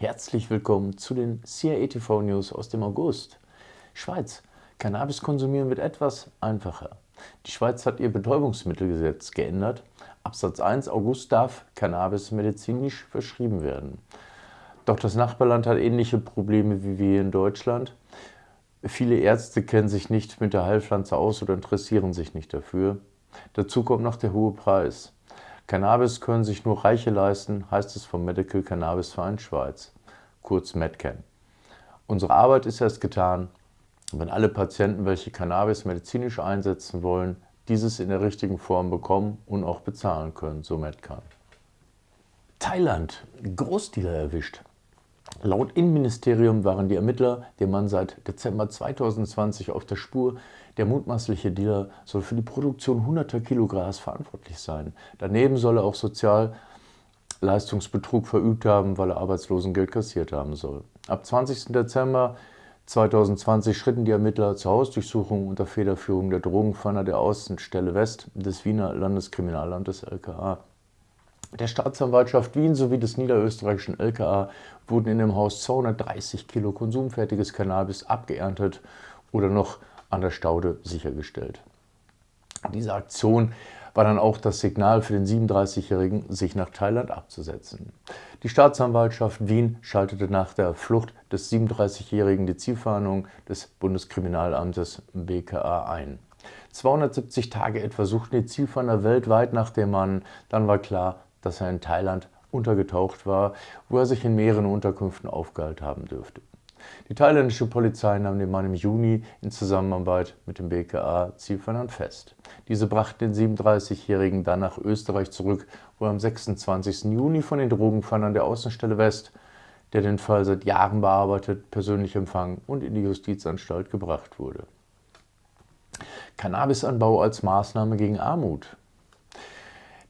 Herzlich willkommen zu den CIA TV News aus dem August. Schweiz. Cannabis konsumieren wird etwas einfacher. Die Schweiz hat ihr Betäubungsmittelgesetz geändert. Absatz 1 August darf Cannabis medizinisch verschrieben werden. Doch das Nachbarland hat ähnliche Probleme wie wir in Deutschland. Viele Ärzte kennen sich nicht mit der Heilpflanze aus oder interessieren sich nicht dafür. Dazu kommt noch der hohe Preis. Cannabis können sich nur Reiche leisten, heißt es vom Medical Cannabis Verein Schweiz, kurz Medcan. Unsere Arbeit ist erst getan, wenn alle Patienten, welche Cannabis medizinisch einsetzen wollen, dieses in der richtigen Form bekommen und auch bezahlen können, so Medcan. Thailand, Großdealer erwischt. Laut Innenministerium waren die Ermittler dem Mann seit Dezember 2020 auf der Spur. Der mutmaßliche Dealer soll für die Produktion hunderter Kilo Gras verantwortlich sein. Daneben soll er auch Sozialleistungsbetrug verübt haben, weil er Arbeitslosengeld kassiert haben soll. Ab 20. Dezember 2020 schritten die Ermittler zur Hausdurchsuchung unter Federführung der Drogenfanner der Außenstelle West des Wiener Landeskriminalamtes LKA. Der Staatsanwaltschaft Wien sowie des niederösterreichischen LKA wurden in dem Haus 230 Kilo konsumfertiges Cannabis abgeerntet oder noch an der Staude sichergestellt. Diese Aktion war dann auch das Signal für den 37-Jährigen, sich nach Thailand abzusetzen. Die Staatsanwaltschaft Wien schaltete nach der Flucht des 37-Jährigen die Zielfahndung des Bundeskriminalamtes BKA ein. 270 Tage etwa suchten die Zielfahnder weltweit nach dem Mann. Dann war klar, dass er in Thailand untergetaucht war, wo er sich in mehreren Unterkünften aufgehalten haben dürfte. Die thailändische Polizei nahm den Mann im Juni in Zusammenarbeit mit dem BKA Zielfahndern fest. Diese brachten den 37-Jährigen dann nach Österreich zurück, wo er am 26. Juni von den Drogenfahndern der Außenstelle West, der den Fall seit Jahren bearbeitet, persönlich empfangen und in die Justizanstalt gebracht wurde. Cannabisanbau als Maßnahme gegen Armut.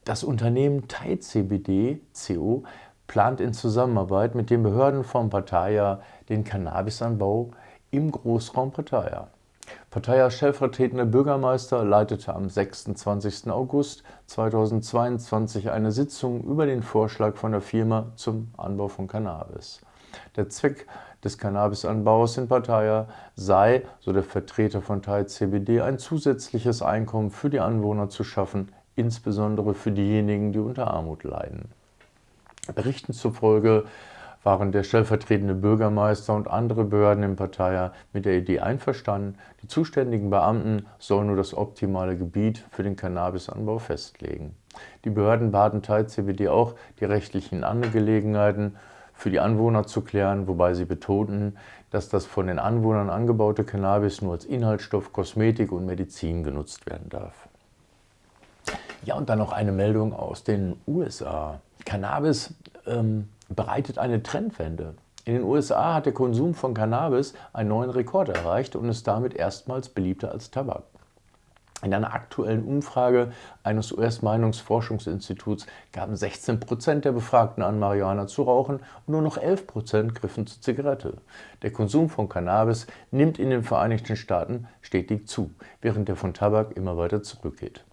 Das Unternehmen Thai CBD CO plant in Zusammenarbeit mit den Behörden von Pattaya den Cannabisanbau im Großraum Pattaya. Pattayas stellvertretender Bürgermeister leitete am 26. August 2022 eine Sitzung über den Vorschlag von der Firma zum Anbau von Cannabis. Der Zweck des Cannabisanbaus in Pattaya sei, so der Vertreter von Thai CBD, ein zusätzliches Einkommen für die Anwohner zu schaffen, insbesondere für diejenigen, die unter Armut leiden. Berichten zufolge waren der stellvertretende Bürgermeister und andere Behörden in Pattaya mit der Idee einverstanden, die zuständigen Beamten sollen nur das optimale Gebiet für den Cannabisanbau festlegen. Die Behörden baten Thai CBD auch, die rechtlichen Angelegenheiten für die Anwohner zu klären, wobei sie betonten, dass das von den Anwohnern angebaute Cannabis nur als Inhaltsstoff, Kosmetik und Medizin genutzt werden darf. Ja, und dann noch eine Meldung aus den USA. Cannabis ähm, bereitet eine Trendwende. In den USA hat der Konsum von Cannabis einen neuen Rekord erreicht und ist damit erstmals beliebter als Tabak. In einer aktuellen Umfrage eines US-Meinungsforschungsinstituts gaben 16 Prozent der Befragten an, Marihuana zu rauchen und nur noch 11 Prozent griffen zur Zigarette. Der Konsum von Cannabis nimmt in den Vereinigten Staaten stetig zu, während der von Tabak immer weiter zurückgeht.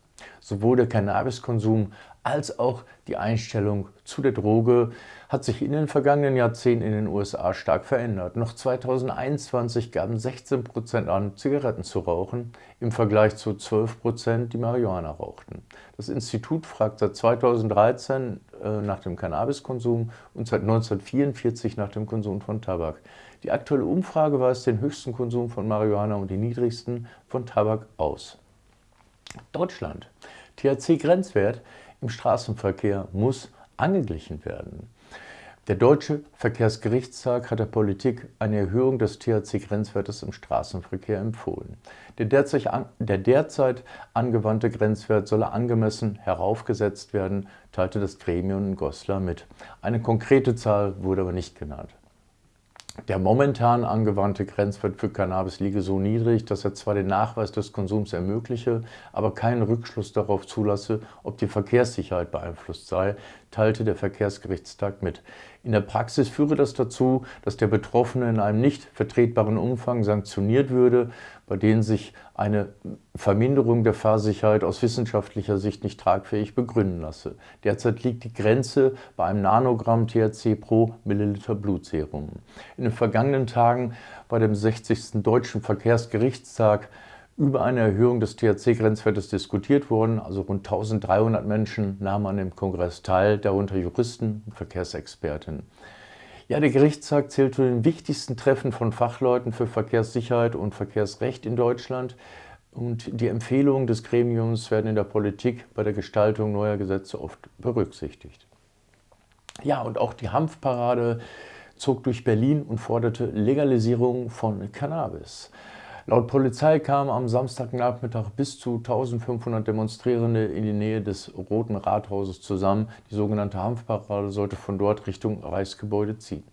Sowohl der Cannabiskonsum als auch die Einstellung zu der Droge hat sich in den vergangenen Jahrzehnten in den USA stark verändert. Noch 2021 gaben 16 Prozent an, Zigaretten zu rauchen, im Vergleich zu 12 Prozent, die Marihuana rauchten. Das Institut fragt seit 2013 äh, nach dem Cannabiskonsum und seit 1944 nach dem Konsum von Tabak. Die aktuelle Umfrage weist den höchsten Konsum von Marihuana und den niedrigsten von Tabak aus. Deutschland. THC-Grenzwert im Straßenverkehr muss angeglichen werden. Der Deutsche Verkehrsgerichtstag hat der Politik eine Erhöhung des THC-Grenzwertes im Straßenverkehr empfohlen. Der derzeit, der derzeit, angewandte Grenzwert solle angemessen heraufgesetzt werden, teilte das Gremium in Goslar mit. Eine konkrete Zahl wurde aber nicht genannt. Der momentan angewandte Grenzwert für Cannabis liege so niedrig, dass er zwar den Nachweis des Konsums ermögliche, aber keinen Rückschluss darauf zulasse, ob die Verkehrssicherheit beeinflusst sei, teilte der Verkehrsgerichtstag mit. In der Praxis führe das dazu, dass der Betroffene in einem nicht vertretbaren Umfang sanktioniert würde, bei denen sich eine Verminderung der Fahrsicherheit aus wissenschaftlicher Sicht nicht tragfähig begründen lasse. Derzeit liegt die Grenze bei einem Nanogramm THC pro Milliliter Blutserum. In den vergangenen Tagen bei dem 60. Deutschen Verkehrsgerichtstag über eine Erhöhung des THC-Grenzwertes diskutiert worden. Also rund 1300 Menschen nahmen an dem Kongress teil, darunter Juristen und Verkehrsexperten. Ja, der Gerichtstag zählt zu den wichtigsten Treffen von Fachleuten für Verkehrssicherheit und Verkehrsrecht in Deutschland. Und die Empfehlungen des Gremiums werden in der Politik bei der Gestaltung neuer Gesetze oft berücksichtigt. Ja, und auch die Hanfparade zog durch Berlin und forderte Legalisierung von Cannabis. Laut Polizei kamen am Samstagnachmittag bis zu 1500 Demonstrierende in die Nähe des Roten Rathauses zusammen. Die sogenannte Hanfparade sollte von dort Richtung Reichsgebäude ziehen.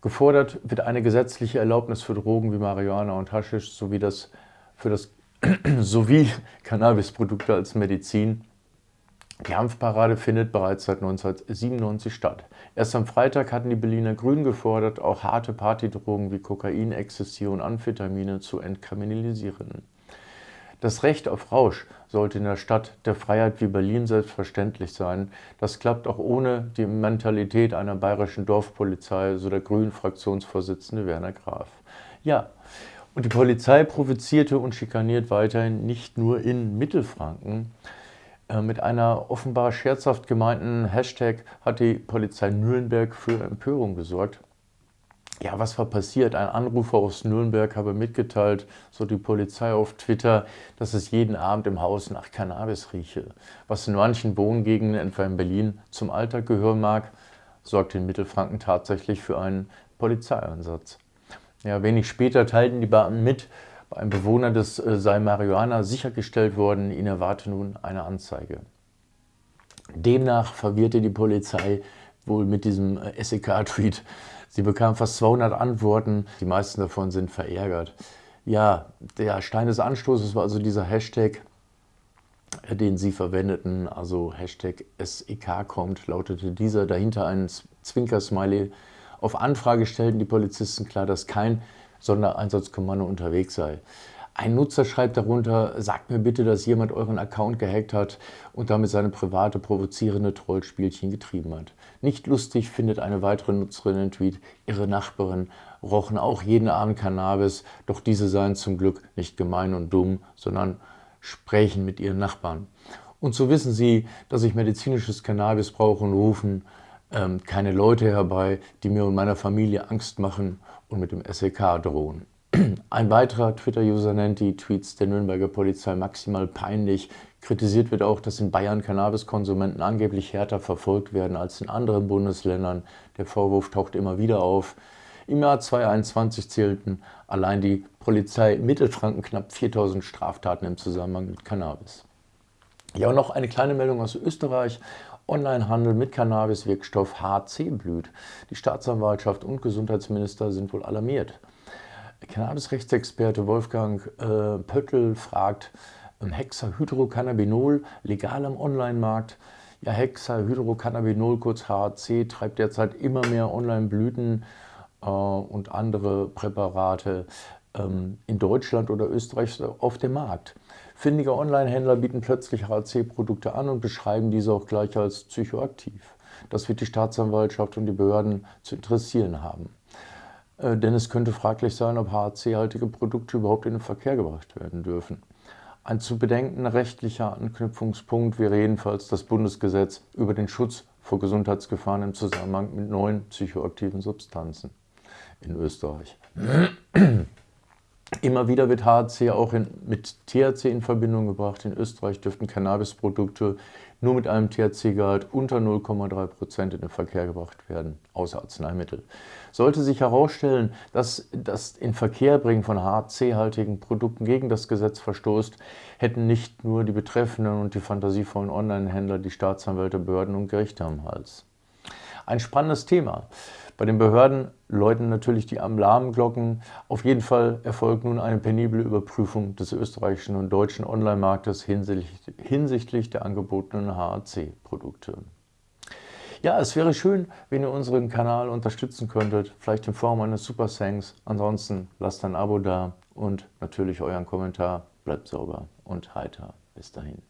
Gefordert wird eine gesetzliche Erlaubnis für Drogen wie Marihuana und Haschisch sowie, das, für das, sowie Cannabisprodukte als Medizin die Hanfparade findet bereits seit 1997 statt. Erst am Freitag hatten die Berliner Grünen gefordert, auch harte Partydrogen wie Kokain, Ecstasy und Amphetamine zu entkriminalisieren. Das Recht auf Rausch sollte in der Stadt der Freiheit wie Berlin selbstverständlich sein. Das klappt auch ohne die Mentalität einer bayerischen Dorfpolizei, so der Grünen-Fraktionsvorsitzende Werner Graf. Ja, und die Polizei provozierte und schikaniert weiterhin nicht nur in Mittelfranken. Äh, mit einer offenbar scherzhaft gemeinten Hashtag hat die Polizei Nürnberg für Empörung gesorgt. Ja, was war passiert? Ein Anrufer aus Nürnberg habe mitgeteilt, so die Polizei auf Twitter, dass es jeden Abend im Haus nach Cannabis rieche. Was in manchen Wohngegenden, etwa in Berlin, zum Alltag gehören mag, sorgte in Mittelfranken tatsächlich für einen Polizeieinsatz. Ja, wenig später teilten die Beamten mit, bei einem Bewohner des äh, sei Marihuana sichergestellt worden, ihn erwarte nun eine Anzeige. Demnach verwirrte die Polizei wohl mit diesem äh, SEK-Tweet. Sie bekam fast 200 Antworten, die meisten davon sind verärgert. Ja, der Stein des Anstoßes war also dieser Hashtag, äh, den sie verwendeten, also Hashtag SEK kommt, lautete dieser, dahinter ein Zwinker-Smiley. Auf Anfrage stellten die Polizisten klar, dass kein Sondereinsatzkommando unterwegs sei. Ein Nutzer schreibt darunter, sagt mir bitte, dass jemand euren Account gehackt hat und damit seine private provozierende Trollspielchen getrieben hat. Nicht lustig findet eine weitere Nutzerin den Tweet, ihre Nachbarin rochen auch jeden Abend Cannabis, doch diese seien zum Glück nicht gemein und dumm, sondern sprechen mit ihren Nachbarn. Und so wissen sie, dass ich medizinisches Cannabis brauche und rufen ähm, keine Leute herbei, die mir und meiner Familie Angst machen und mit dem SEK drohen. Ein weiterer Twitter-User nennt die Tweets der Nürnberger Polizei maximal peinlich. Kritisiert wird auch, dass in Bayern Cannabiskonsumenten angeblich härter verfolgt werden als in anderen Bundesländern. Der Vorwurf taucht immer wieder auf. Im Jahr 2021 zählten allein die Polizei Mittelfranken knapp 4000 Straftaten im Zusammenhang mit Cannabis. Ja, und noch eine kleine Meldung aus Österreich. Onlinehandel mit Cannabiswirkstoff HC blüht. Die Staatsanwaltschaft und Gesundheitsminister sind wohl alarmiert. Cannabisrechtsexperte Wolfgang äh, Pöttl fragt, ähm, Hexahydrocannabinol legal am Online-Markt? Ja, Hexahydrocannabinol, kurz HC, treibt derzeit immer mehr Online-Blüten äh, und andere Präparate ähm, in Deutschland oder Österreich auf dem Markt. Findige Online-Händler bieten plötzlich HC-Produkte an und beschreiben diese auch gleich als psychoaktiv. Das wird die Staatsanwaltschaft und die Behörden zu interessieren haben. Äh, denn es könnte fraglich sein, ob HC-haltige Produkte überhaupt in den Verkehr gebracht werden dürfen. Ein zu bedenkender rechtlicher Anknüpfungspunkt wäre jedenfalls das Bundesgesetz über den Schutz vor Gesundheitsgefahren im Zusammenhang mit neuen psychoaktiven Substanzen in Österreich. Immer wieder wird HAC auch in, mit THC in Verbindung gebracht. In Österreich dürften Cannabisprodukte nur mit einem THC-Gehalt unter 0,3% in den Verkehr gebracht werden, außer Arzneimittel. Sollte sich herausstellen, dass das in Verkehrbringen von HAC-haltigen Produkten gegen das Gesetz verstoßt, hätten nicht nur die Betreffenden und die fantasievollen Online-Händler die Staatsanwälte, Behörden und Gerichte am Hals. Ein spannendes Thema. Bei den Behörden läuten natürlich die Alarmglocken. Auf jeden Fall erfolgt nun eine penible Überprüfung des österreichischen und deutschen Online-Marktes hinsichtlich der angebotenen HAC-Produkte. Ja, es wäre schön, wenn ihr unseren Kanal unterstützen könntet, vielleicht in Form eines Super Thanks. Ansonsten lasst ein Abo da und natürlich euren Kommentar. Bleibt sauber und heiter. Bis dahin.